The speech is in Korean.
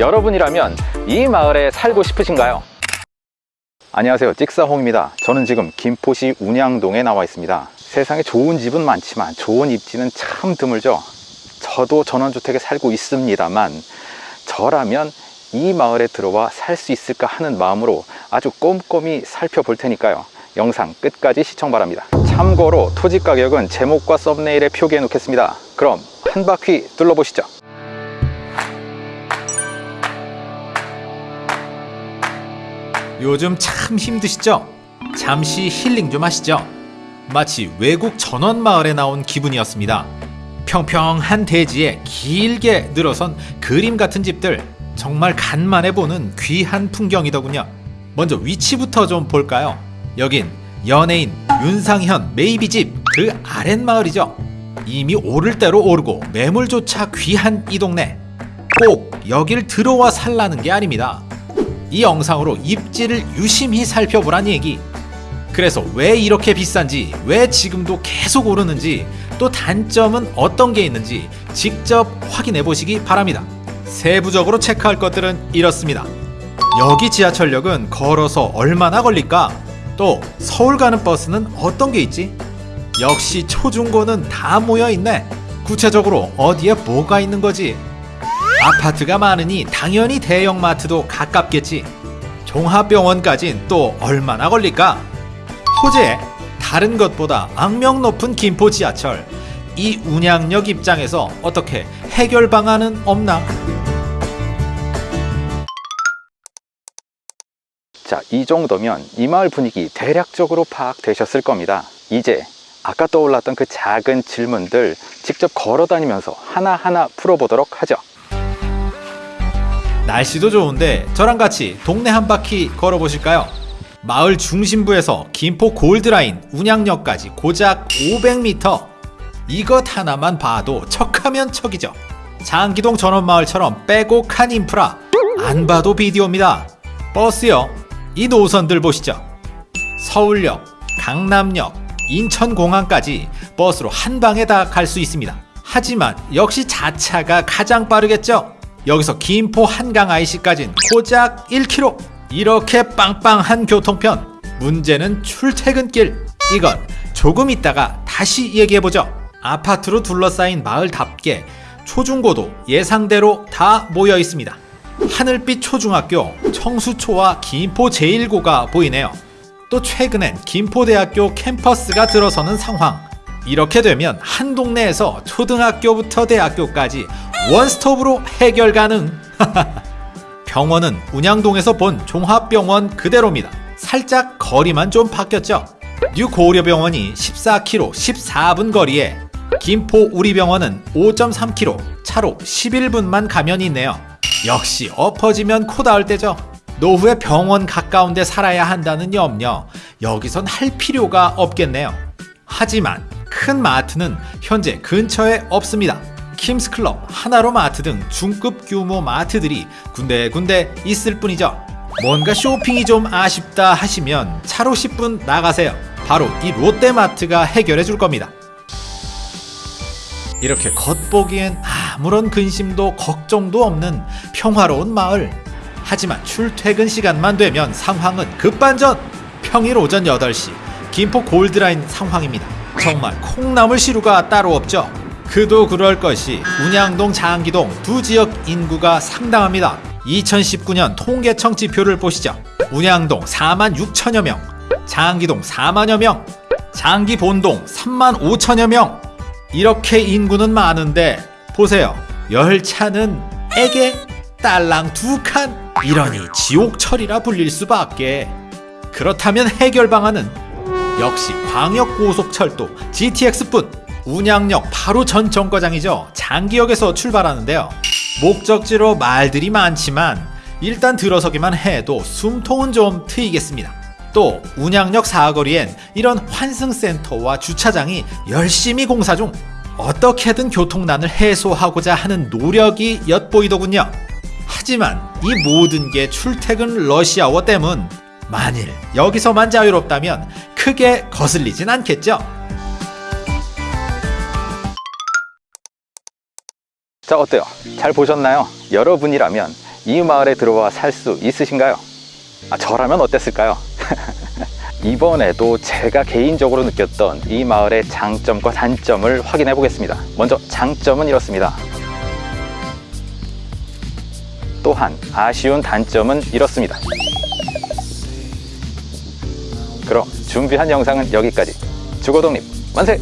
여러분이라면 이 마을에 살고 싶으신가요? 안녕하세요. 찍사홍입니다. 저는 지금 김포시 운양동에 나와 있습니다. 세상에 좋은 집은 많지만 좋은 입지는 참 드물죠. 저도 전원주택에 살고 있습니다만 저라면 이 마을에 들어와 살 수 있을까 하는 마음으로 아주 꼼꼼히 살펴볼 테니까요. 영상 끝까지 시청 바랍니다. 참고로 토지 가격은 제목과 썸네일에 표기해 놓겠습니다. 그럼 한 바퀴 둘러보시죠 요즘 참 힘드시죠? 잠시 힐링 좀 하시죠. 마치 외국 전원 마을에 나온 기분이었습니다. 평평한 대지에 길게 늘어선 그림 같은 집들 정말 간만에 보는 귀한 풍경이더군요. 먼저 위치부터 좀 볼까요? 여긴 연예인 윤상현 메이비집 그 아랫마을이죠. 이미 오를 대로 오르고 매물조차 귀한 이 동네. 꼭 여길 들어와 살라는 게 아닙니다. 이 영상으로 입지를 유심히 살펴보란 얘기. 그래서 왜 이렇게 비싼지, 왜 지금도 계속 오르는지, 또 단점은 어떤 게 있는지 직접 확인해 보시기 바랍니다. 세부적으로 체크할 것들은 이렇습니다. 여기 지하철역은 걸어서 얼마나 걸릴까? 또 서울 가는 버스는 어떤 게 있지? 역시 초중고는 다 모여 있네. 구체적으로 어디에 뭐가 있는 거지? 아파트가 많으니 당연히 대형마트도 가깝겠지. 종합병원까진 또 얼마나 걸릴까? 호재, 다른 것보다 악명 높은 김포 지하철. 이 운양역 입장에서 어떻게 해결 방안은 없나? 자, 이 정도면 이 마을 분위기 대략적으로 파악되셨을 겁니다. 이제 아까 떠올랐던 그 작은 질문들 직접 걸어 다니면서 하나하나 풀어보도록 하죠. 날씨도 좋은데 저랑 같이 동네 한 바퀴 걸어보실까요? 마을 중심부에서 김포 골드라인 운양역까지 고작 500m 이것 하나만 봐도 척하면 척이죠. 장기동 전원마을처럼 빼곡한 인프라 안 봐도 비디오입니다. 버스요 이 노선들 보시죠. 서울역, 강남역, 인천공항까지 버스로 한 방에 다 갈 수 있습니다. 하지만 역시 자차가 가장 빠르겠죠 여기서 김포 한강 IC까진 고작 1km 이렇게 빵빵한 교통편. 문제는 출퇴근길. 이건 조금 있다가 다시 얘기해보죠. 아파트로 둘러싸인 마을답게 초중고도 예상대로 다 모여 있습니다. 하늘빛 초중학교 청수초와 김포 제1고가 보이네요. 또 최근엔 김포대학교 캠퍼스가 들어서는 상황. 이렇게 되면 한 동네에서 초등학교부터 대학교까지 원스톱으로 해결 가능. 병원은 운양동에서 본 종합병원 그대로입니다. 살짝 거리만 좀 바뀌었죠. 뉴고려병원이 14km 14분 거리에 김포 우리병원은 5.3km 차로 11분만 가면 있네요. 역시 엎어지면 코 닿을 때죠. 노후에 병원 가까운 데 살아야 한다는 염려. 여기선 할 필요가 없겠네요. 하지만 큰 마트는 현재 근처에 없습니다 킴스클럽, 하나로마트 등 중급 규모 마트들이 군데군데 있을 뿐이죠. 뭔가 쇼핑이 좀 아쉽다 하시면 차로 10분 나가세요. 바로 이 롯데마트가 해결해 줄 겁니다. 이렇게 겉보기엔 아무런 근심도 걱정도 없는 평화로운 마을. 하지만 출퇴근 시간만 되면 상황은 급반전! 평일 오전 8시 김포 골드라인 상황입니다. 정말 콩나물 시루가 따로 없죠. 그도 그럴 것이 운양동 장기동 두 지역 인구가 상당합니다. 2019년 통계청 지표를 보시죠. 운양동 4만 6천여 명 장기동 4만여 명 장기 본동 3만 5천여 명. 이렇게 인구는 많은데 보세요. 열차는 에게 딸랑 두 칸. 이러니 지옥철이라 불릴 수밖에. 그렇다면 해결 방안은 역시 광역고속철도 GTX뿐 운양역 바로 전 정거장이죠. 장기역에서 출발하는데요. 목적지로 말들이 많지만 일단 들어서기만 해도 숨통은 좀 트이겠습니다. 또 운양역 사거리엔 이런 환승센터와 주차장이 열심히 공사 중 어떻게든 교통난을 해소하고자 하는 노력이 엿보이더군요. 하지만 이 모든 게 출퇴근 러시아워 때문 만일 여기서만 자유롭다면 크게 거슬리진 않겠죠 자 어때요? 잘 보셨나요? 여러분이라면 이 마을에 들어와 살 수 있으신가요? 아, 저라면 어땠을까요? 이번에도 제가 개인적으로 느꼈던 이 마을의 장점과 단점을 확인해 보겠습니다. 먼저 장점은 이렇습니다. 또한 아쉬운 단점은 이렇습니다. 그럼 준비한 영상은 여기까지. 주거독립 만세!